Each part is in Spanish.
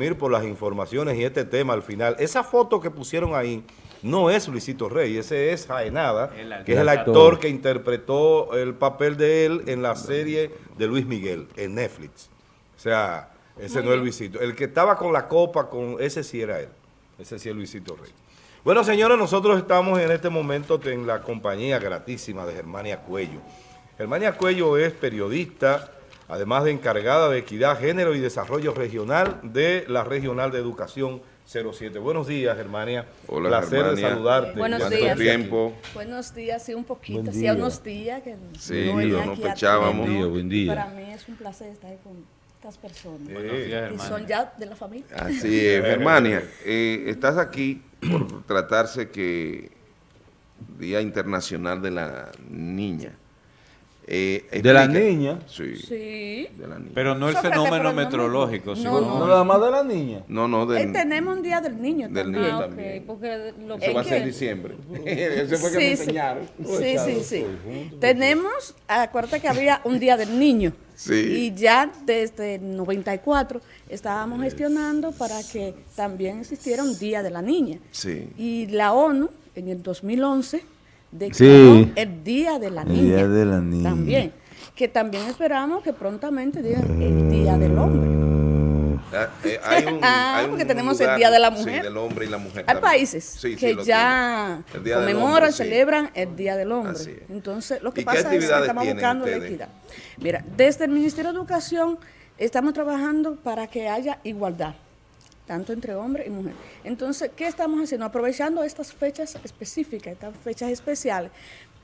Por las informaciones y este tema al final. Esa foto que pusieron ahí no es Luisito Rey, ese es Jaenada, que es el actor que interpretó el papel de él en la serie de Luis Miguel, en Netflix. O sea, ese no es Luisito. El que estaba con la copa, con ese sí era él. Ese sí es Luisito Rey. Bueno, señores, nosotros estamos en este momento en la compañía gratísima de Germania Cuello. Germania Cuello es periodista, además de encargada de Equidad, Género y Desarrollo Regional de la Regional de Educación 07. Buenos días, Germania. Hola, Placer Germania. de saludarte. Buenos ¿Cuánto días. tiempo? Buenos días, sí, un poquito, sí, día. unos días que Sí, no aquí a pechábamos. Buen día, buen día. Para mí es un placer estar con estas personas. Eh, y son ya de la familia. Así es, Germania. eh, estás aquí por tratarse que Día Internacional de la Niña. Eh, ¿De la niña? Sí, Sí. de la niña. Pero no el fenómeno meteorológico, no, sino no. no nada más de la niña. no, no, Eh, tenemos un día del niño del también. niño Ah, también. ok, porque lo Eso va a ¿En ser en diciembre. Ese fue que me Sí, sí. enseñaron. Sí, sí, sí. Tenemos, acuérdate que había un día del niño. Sí. Y ya desde el 94 estábamos gestionando para que también existiera un día de la niña. Sí. Y la ONU en el 2011 declaró Sí. el Día de la El Niña. Día de la Niña. También. Que también esperamos que prontamente digan el Día del Hombre. Ah, eh, hay un, Ah, hay un porque tenemos el Día de la sí, Mujer. del hombre y la mujer. Hay también. países Sí, sí, que ya. El conmemoran, Hombre, sí. celebran el Día del Hombre. Entonces, lo que ¿Y qué pasa es que estamos buscando la equidad. Mira, desde el Ministerio de Educación estamos trabajando para que haya igualdad, tanto entre hombre y mujer. Entonces, ¿qué estamos haciendo? Aprovechando estas fechas específicas, estas fechas especiales,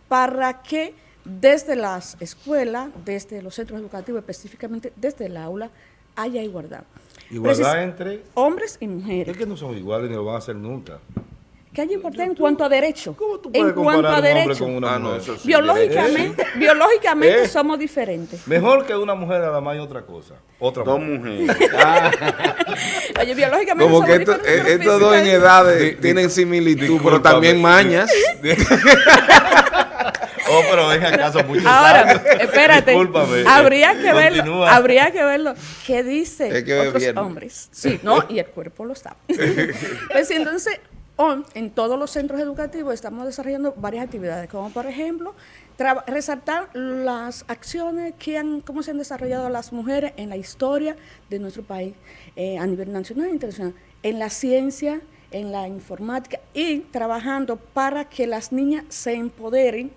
para que desde las escuelas, desde los centros educativos, específicamente desde el aula, haya igualdad. Igualdad Precis- entre... hombres y Es mujeres. que no son iguales ni lo van a hacer nunca. Que haya igualdad en cuanto a derecho. ¿Cómo tú En puedes cuanto comparar a un hombre derecho. con una Ah, no, mujer? eso sí. Biológicamente, biológicamente ¿Eh? somos diferentes. Mejor que una mujer nada más y otra cosa. Otra Dos mujer. mujeres. Oye, biológicamente Como somos que esto- diferentes. eh, estos dos en edades tienen similitud, pero también mañas. Oh, pero deja acaso muchos Ahora, años. espérate. Discúlpame. Habría que verlo. Habría que verlo. ¿Qué dice Es que otros viernes. hombres? Sí, no, y el cuerpo lo sabe. pues entonces, on- en todos los centros educativos estamos desarrollando varias actividades, como por ejemplo, resaltar las acciones que han, cómo se han desarrollado las mujeres en la historia de nuestro país, eh, a nivel nacional e internacional, en la ciencia, en la informática y trabajando para que las niñas se empoderen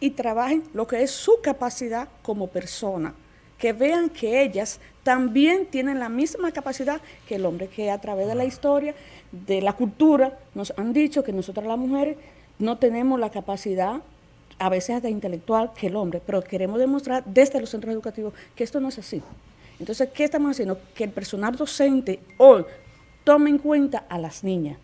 y trabajen lo que es su capacidad como persona, que vean que ellas también tienen la misma capacidad que el hombre, que a través de la historia, de la cultura, nos han dicho que nosotras las mujeres no tenemos la capacidad a veces hasta intelectual que el hombre, pero queremos demostrar desde los centros educativos que esto no es así. Entonces, ¿qué estamos haciendo? Que el personal docente hoy tome en cuenta a las niñas.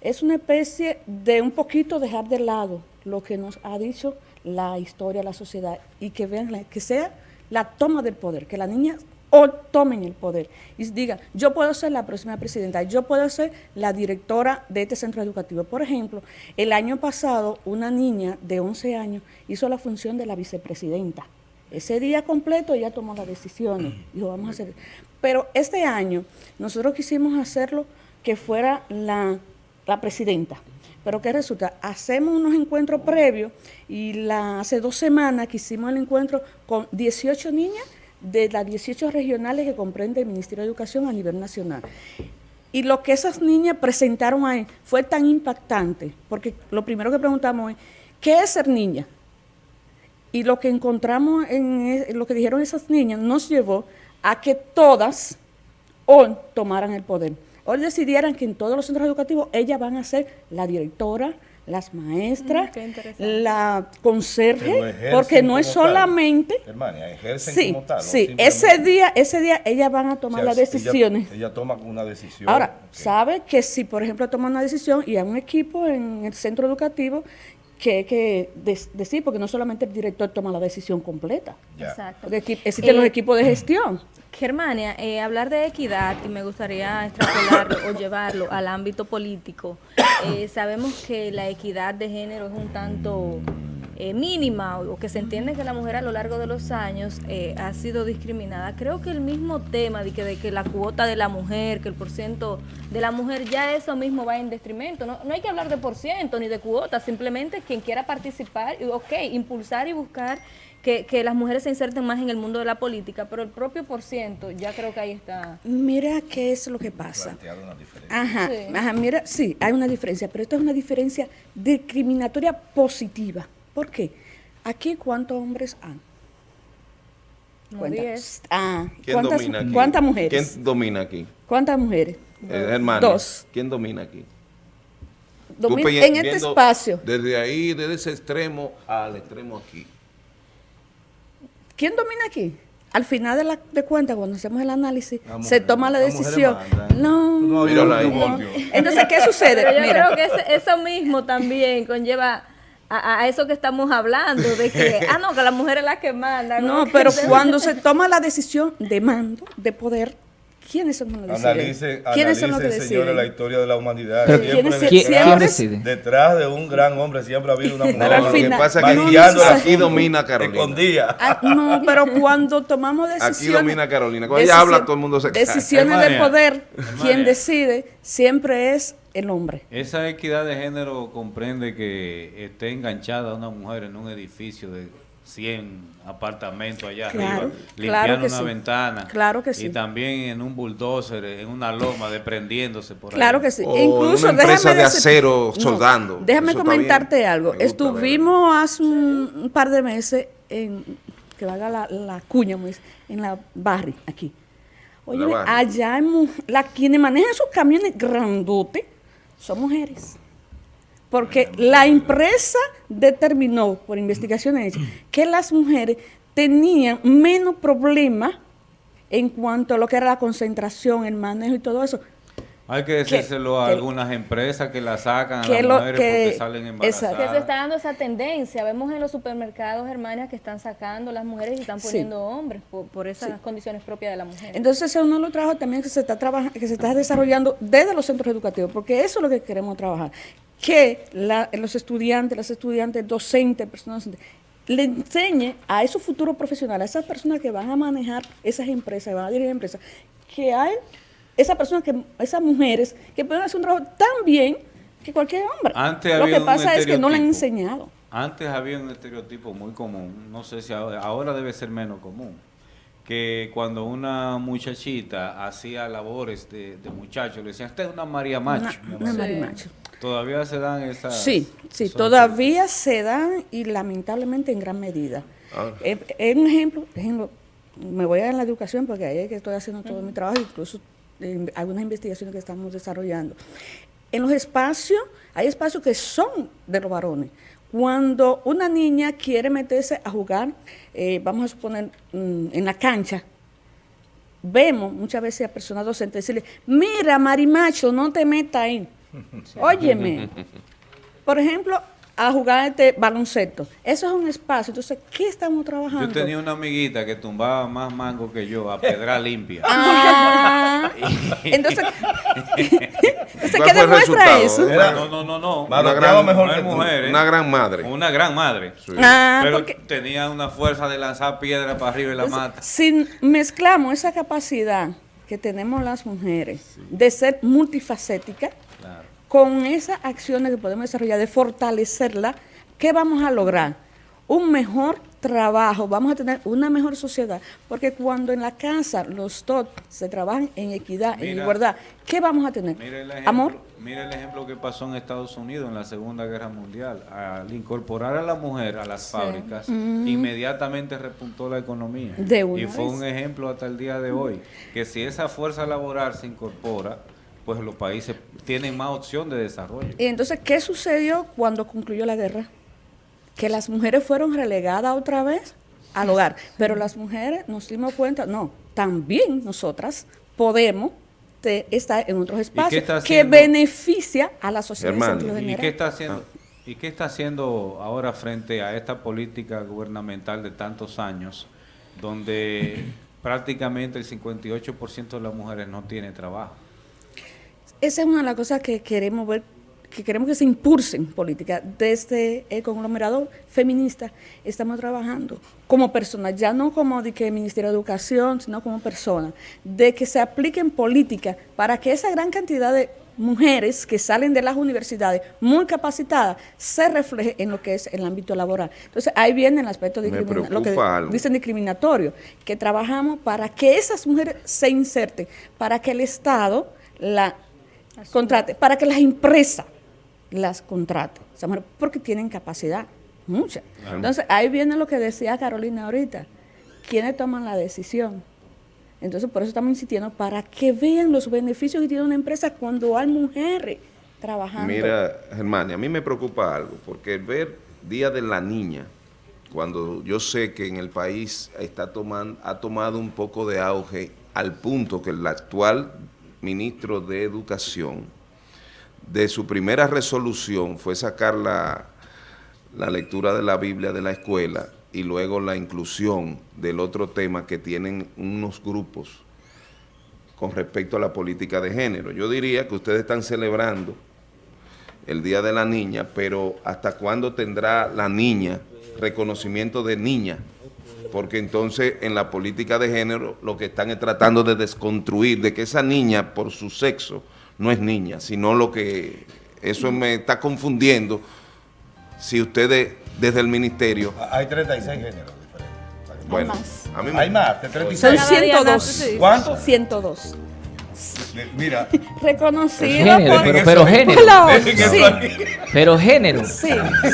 Es una especie de un poquito dejar de lado lo que nos ha dicho la historia, la sociedad, y que vean que sea la toma del poder, que las niñas hoy tomen el poder y digan, yo puedo ser la próxima presidenta, yo puedo ser la directora de este centro educativo. Por ejemplo, el año pasado una niña de 11 años hizo la función de la vicepresidenta. Ese día completo ella tomó las decisiones, dijo, vamos a hacer. Pero este año nosotros quisimos hacerlo que fuera la, la presidenta. Pero ¿qué resulta? Hacemos unos encuentros previos y hace dos semanas que hicimos el encuentro con 18 niñas de las 18 regionales que comprende el Ministerio de Educación a nivel nacional. Y lo que esas niñas presentaron ahí fue tan impactante, porque lo primero que preguntamos es, ¿qué es ser niña? Y lo que encontramos en e- lo que dijeron esas niñas nos llevó a que todas hoy tomaran el poder. Hoy decidieran que en todos los centros educativos ellas van a ser la directora, las maestras, Mm, la conserje, porque no es como tal. solamente... Hermania, ejercen Sí, como tal. sí, ese día, ese día ellas van a o tomar sea, las ella- decisiones. Ella, toma una decisión. Ahora, sabe que si, por ejemplo, toma una decisión y hay un equipo en el centro educativo que hay que decir, porque no solamente el director toma la decisión completa. Exacto. porque equi- existen Eh, los equipos de gestión. Germania, eh, hablar de equidad y me gustaría extrapolarlo o llevarlo al ámbito político. Eh, sabemos que la equidad de género es un tanto eh, mínima o que se entiende que la mujer a lo largo de los años eh, ha sido discriminada. Creo que el mismo tema de que, de que la cuota de la mujer, que el porciento de la mujer, ya eso mismo va en detrimento. No, no hay que hablar de por ciento ni de cuota, simplemente quien quiera participar, ok, impulsar y buscar que, que, las mujeres se inserten más en el mundo de la política, pero el propio por ciento, ya creo que ahí está. Mira qué es lo que pasa. Ajá, sí. ajá, mira, sí, hay una diferencia, pero esto es una diferencia discriminatoria positiva. ¿Por qué? Aquí, ¿cuántos hombres han? ¿Cuántas? Ah, ¿Quién ¿cuántas, domina aquí? ¿Cuántas mujeres? ¿Quién domina aquí? ¿Cuántas mujeres? Eh, hermano. Dos. ¿Quién domina aquí? Domin Tú pe- en este espacio. Desde ahí, desde ese extremo al extremo aquí. ¿Quién domina aquí? Al final de, la, de cuentas, cuando hacemos el análisis, La se mujer- toma la decisión. mandan. No, No, no ahí. volteo. Entonces, ¿qué sucede? Pero yo Mira, creo que ese- eso mismo también conlleva a, a eso que estamos hablando, de que, ah, no, que la mujer es la que manda. no, pero cuando se toma la decisión de mando, de poder, ¿quiénes son los que deciden? Analicen, ¿Quiénes son los que analicen, señores, la historia de la humanidad. Pero Siempre ¿quiénes- detrás- ¿Quién, siempre- quién decide? Detrás de un gran hombre siempre ha habido una mujer. Pero lo que final- pasa es que no, aquí domina Carolina. Escondida. Ah, no, pero cuando tomamos Aquí decisiones... domina Carolina. Cuando ella habla, todo el mundo se cae. Decisiones de poder, quien decide siempre es el hombre. Esa equidad de género comprende que esté enganchada una mujer en un edificio de 100 apartamentos allá Claro, arriba, limpiando una sí. ventana. Claro que sí. Y también en un bulldozer, en una loma, desprendiéndose por ahí. Claro que sí. O Incluso, una empresa déjame de decir- acero soldando. déjame Eso comentarte algo. Estuvimos hace un, un par de meses en, que valga la, la cuña, en la barri, aquí. Oye, allá en la, quienes manejan esos camiones grandotes son mujeres. Porque la empresa determinó, por investigaciones hechas, que las mujeres tenían menos problemas en cuanto a lo que era la concentración, el manejo y todo eso. Hay que decírselo a que- algunas empresas que la sacan a que las lo- mujeres que- porque salen embarazadas. Que se está dando esa tendencia. Vemos en los supermercados, hermanas, que están sacando las mujeres y están Sí. poniendo hombres por, por esas condiciones propias de la mujer. Entonces, ese es uno de los trabajos también que se está trabajando, que se está desarrollando desde los centros educativos, porque eso es lo que queremos trabajar. Que la- los estudiantes, las estudiantes, docentes, personas docentes, le enseñe a esos futuros profesionales, a esas personas que van a manejar esas empresas, que van a dirigir empresas, que hay esas personas, que, esas mujeres que pueden hacer un trabajo tan bien que cualquier hombre. Antes lo que pasa es que no le han enseñado. Antes había un estereotipo muy común, no sé si ahora, ahora debe ser menos común, que cuando una muchachita hacía labores de, de muchacho, le decían, usted es una María Macho. Una, una amor". marimacho. Todavía se dan esas... Sí, sí, todavía se dan y lamentablemente en gran medida. Ah. Eh, eh, un ejemplo, ejemplo, me voy a la educación porque ahí es que estoy haciendo todo mi trabajo, incluso eh, algunas investigaciones que estamos desarrollando. En los espacios, hay espacios que son de los varones. Cuando una niña quiere meterse a jugar, eh, vamos a suponer, mm, en la cancha, vemos muchas veces a personas docentes decirle, mira, marimacho, no te metas ahí. Óyeme. Por ejemplo, a jugar este baloncesto. Eso es un espacio. Entonces, ¿qué estamos trabajando? Yo tenía una amiguita que tumbaba más mango que yo a pedra limpia. Ah, entonces, entonces, ¿Cuál ¿qué demuestra eso? Era- no, no, no, no. Una gran- mejor que mujer, ¿eh? Una gran madre. Una gran madre. Ah, Pero porque tenía una fuerza de lanzar piedra para arriba y la mata. si mezclamos esa capacidad que tenemos las mujeres de ser multifacéticas. Con esas acciones que podemos desarrollar, de fortalecerla, ¿qué vamos a lograr? Un mejor trabajo, vamos a tener una mejor sociedad, porque cuando en la casa los dos se trabajan en equidad, en igualdad, ¿qué vamos a tener? Mira el, ejemplo, Amor, mira el ejemplo que pasó en Estados Unidos en la Segunda Guerra Mundial. Al incorporar a la mujer a las fábricas, inmediatamente repuntó la economía. De y fue vez. un ejemplo hasta el día de hoy, que si esa fuerza laboral se incorpora, pues los países tienen más opción de desarrollo. y entonces, ¿qué sucedió cuando concluyó la guerra? Que las mujeres fueron relegadas otra vez al hogar, pero las mujeres nos dimos cuenta, no, también nosotras podemos te- estar en otros espacios que beneficia a la sociedad Hermano, ¿Y qué está haciendo? ¿Y qué está haciendo ahora frente a esta política gubernamental de tantos años, donde prácticamente el 58% de las mujeres no tiene trabajo? Esa es una de las cosas que queremos ver que queremos que se impulsen políticas desde el conglomerado feminista, estamos trabajando como personas, ya no como de que Ministerio de Educación, sino como personas, de que se apliquen políticas para que esa gran cantidad de mujeres que salen de las universidades muy capacitadas se refleje en lo que es el ámbito laboral. Entonces ahí viene el aspecto discriminatorio, lo que dicen discriminatorio, que trabajamos para que esas mujeres se inserten, para que el Estado la contrate, para que las empresas las contraten, porque tienen capacidad, mucha. Entonces ahí viene lo que decía Carolina ahorita, ¿quiénes toman la decisión? Entonces, por eso estamos insistiendo, para que vean los beneficios que tiene una empresa cuando hay mujeres trabajando. Mira, Germania, a mí me preocupa algo, porque ver Día de la Niña, cuando yo sé que en el país está tomando, ha tomado un poco de auge al punto que el actual ministro de Educación, de su primera resolución fue sacar la, la lectura de la Biblia de la escuela y luego la inclusión del otro tema que tienen unos grupos con respecto a la política de género. Yo diría que ustedes están celebrando el Día de la Niña, pero ¿hasta cuándo tendrá la niña reconocimiento de niña? Porque entonces en la política de género lo que están es tratando de desconstruir, de que esa niña por su sexo no es niña, sino lo que eso me está confundiendo si ustedes desde el ministerio. Hay 36 géneros diferentes. Bueno, A mí Hay más, de 36. Son 102. ¿Cuántos? 102. Mira. Reconocido género, por, pero, pero género. Sí. Pero género. Sí,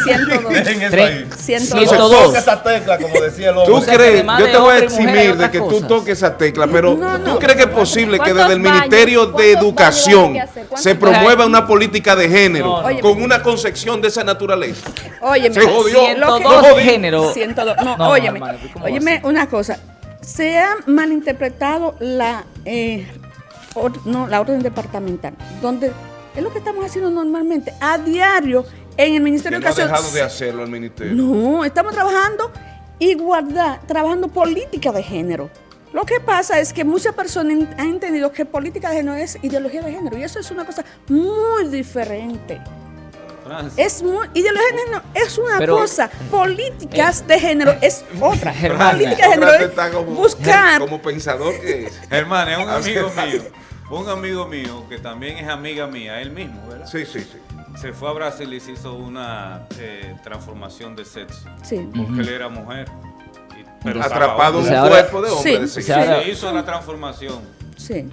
102. Dejen eso ahí. 102. Toca esa tecla, como decía el hombre. ¿Tú crees? Yo te voy a eximir de que tú toques esa tecla, pero ¿tú crees que es posible que desde el Ministerio de Educación se promueva una política de género con una concepción de esa naturaleza? Óyeme. Se jodió. 102 género. 102. No, óyeme. Óyeme una cosa. Se ha malinterpretado la eh, no, la orden departamental, donde es lo que estamos haciendo normalmente, a diario en el Ministerio de Educación. No ha dejado de hacerlo el Ministerio. No, estamos trabajando igualdad, trabajando política de género. Lo que pasa es que muchas personas han entendido que política de género es ideología de género y eso es una cosa muy diferente. Es muy, ideología de género es una cosa, políticas eh, de género es otra. política de género es buscar. Como pensador que es. Germán, es un amigo mío un amigo mío, que también es amiga mía, él mismo, ¿verdad? Sí, sí, sí. Se fue a Brasil y se hizo una eh, transformación de sexo. Sí. Porque él era mujer. pero Atrapado en un cuerpo de hombre. Sí, Se hizo la transformación. Sí.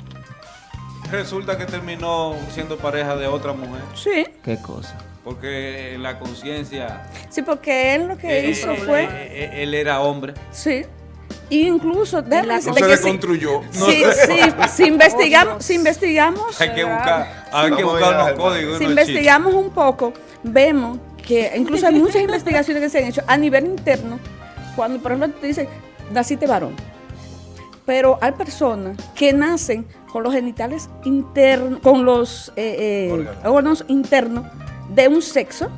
Resulta que terminó siendo pareja de otra mujer. Sí. ¿Qué cosa? Porque la conciencia... Sí, porque él lo que eh, hizo fue... Eh, él era hombre. Sí. Incluso, no se reconstruyó. Si, si, investigamos, si investigamos... Hay que buscar, hay que buscar los códigos. Si investigamos un poco, vemos que incluso hay muchas investigaciones que se han hecho a nivel interno, cuando por ejemplo te dicen, naciste varón, pero hay personas que nacen con los genitales internos, con los eh, eh, órganos internos de un sexo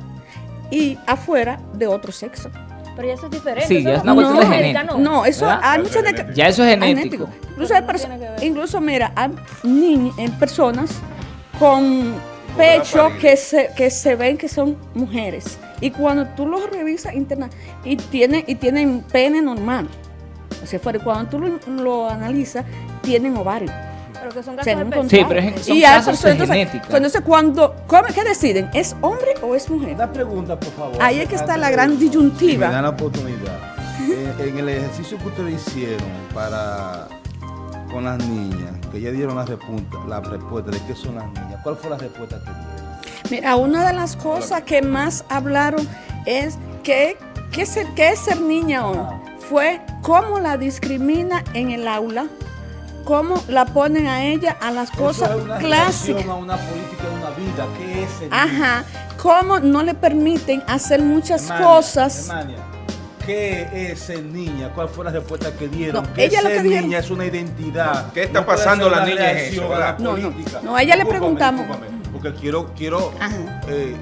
y afuera de otro sexo. Pero ya eso es diferente. Sí, ya es una cuestión de genética. No, eso hay muchas Ya eso es genético. Incluso, hay incluso, mira, hay niños, en personas con pecho que se, que se ven que son mujeres. Y cuando tú los revisas interna y, tiene, y tienen pene normal. Afuera. Y cuando tú lo, lo analizas, tienen ovario. Pero que son casos Sí, pero es, son y casos de genética. Entonces, cuando, ¿qué deciden? ¿Es hombre o es mujer? Una pregunta, por favor. Ahí es que está la gran disyuntiva. me dan la oportunidad. en, el ejercicio que ustedes hicieron para con las niñas, que ya dieron la respuesta, la respuesta de qué son las niñas, ¿cuál fue la respuesta que dieron? Mira, una de las cosas que más hablaron es que, qué es ser niña o fue cómo la discrimina en el aula, cómo la ponen a ella a las cosas clásicas. A una política de una vida, ¿qué es el Ajá, cómo no le permiten hacer muchas cosas. ¿Qué es el niña? ¿Cuál fue la respuesta que dieron? No, ella ser niña es una identidad. ¿Qué está pasando la niña en eso? La no, no, no, a ella le preguntamos. Porque quiero, quiero eh,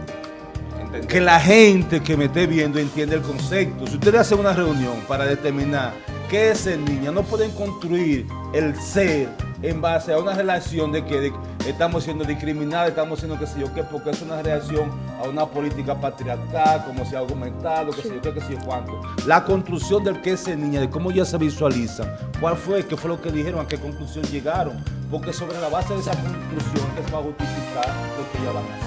que la gente que me esté viendo entienda el concepto. Si ustedes hacen una reunión para determinar el niña, no pueden construir el ser en base a una relación de que de- estamos siendo discriminados, estamos siendo qué sé yo qué, porque es una reacción a una política patriarcal, como se ha argumentado, qué sé yo qué, qué sé yo cuánto. La construcción del que es esa niña, de cómo ya se visualiza, cuál fue, qué fue lo que dijeron, a qué conclusión llegaron, porque sobre la base de esa conclusión es para justificar lo que ya van a hacer.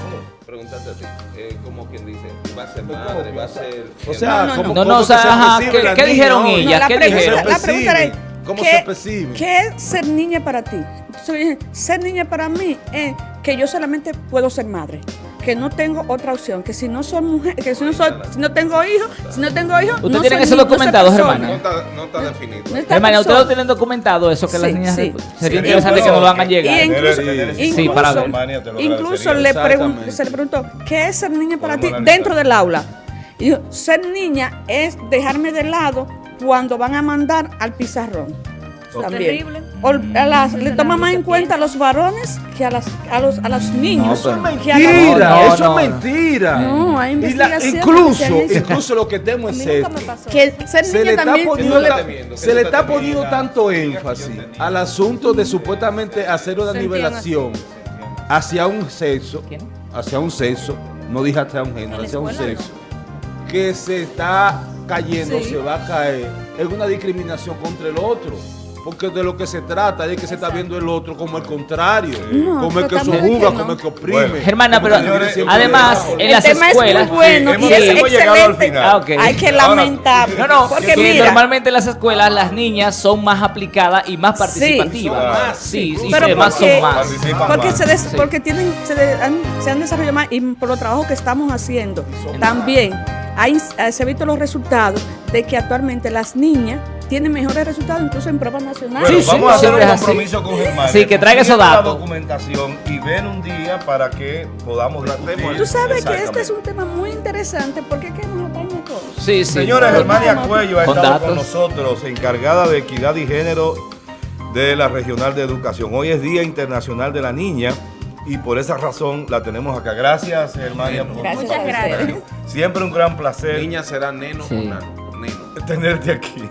Pregúntate a ti, eh, como quien dice, va a ser madre, va a ser... O sea, No, no, ¿cómo- No, no, cómo o sea, ¿qué- qué dijeron hoy? ella? la ¿Qué dijeron? la pregunta es, ¿Cómo ¿qué, se percibe? ¿qué es ser niña para ti? Entonces, dije, ser niña para mí es que yo solamente puedo ser madre, que no tengo otra opción, que si no soy mujer, que si no soy, si no tengo hijos, si no tengo hijos, ¿Usted no tiene no soy documentado. Germana? No está, no está definido. No está Hermana, ¿ustedes lo tienen documentado eso que las niñas sí. sería Sí. interesante que nos lo hagan llegar? Y incluso, Sí, para ver. Incluso le pregun- se le preguntó, ¿qué es ser niña para ti analizar. dentro del aula? Y dijo, ser niña es dejarme de lado cuando van a mandar al pizarrón. También. A las- Mm. le toma más en cuenta a los varones que a, las, a, los, a los niños. Eso es mentira, No, no, eso no, es no. mentira. No, hay la- incluso, incluso lo que temo A es esto. Que ser Se niña le está también poniendo, le- temiendo, se le está poniendo temiendo. tanto énfasis al asunto de supuestamente hacer una nivelación hacia un sexo, ¿Quién? hacia un sexo, no dije hacia un género, hacia un sexo, que se está cayendo, Sí. se va a caer en una discriminación contra el otro. Porque de lo que se trata es de que se está viendo el otro como el contrario, No, como el que que no. como el que oprime. Bueno, Germana, pero además en el las tema escuelas... es muy bueno Sí, y es al excelente. final. Ah. Hay que lamentar. No, no, porque que mira, normalmente en las escuelas las niñas son más aplicadas y más participativas. más, sí, sí, pero además porque, son más. Porque, más. se, des- Sí. porque tienen, se, de- han, se han desarrollado más y por los trabajos que estamos haciendo también hay, eh, se han visto los resultados de que actualmente las niñas tienen mejores resultados incluso en pruebas nacionales. Bueno, Sí, sí, vamos a hacer un así. compromiso con Germán. Sí, que traiga esos la datos. documentación y ven un día para que podamos discutir. Tú sabes que este es un tema muy interesante porque es que nos atañe a todos. Sí, sí. Señora Germania Cuello ha con estado con nosotros, encargada de equidad y género de la Regional de Educación. Hoy es Día Internacional de la Niña y por esa razón la tenemos acá. Gracias, Germania. por Gracias Muchas gracias. Siempre un gran placer Niña será neno Sí. o nano. Neno. tenerte aquí.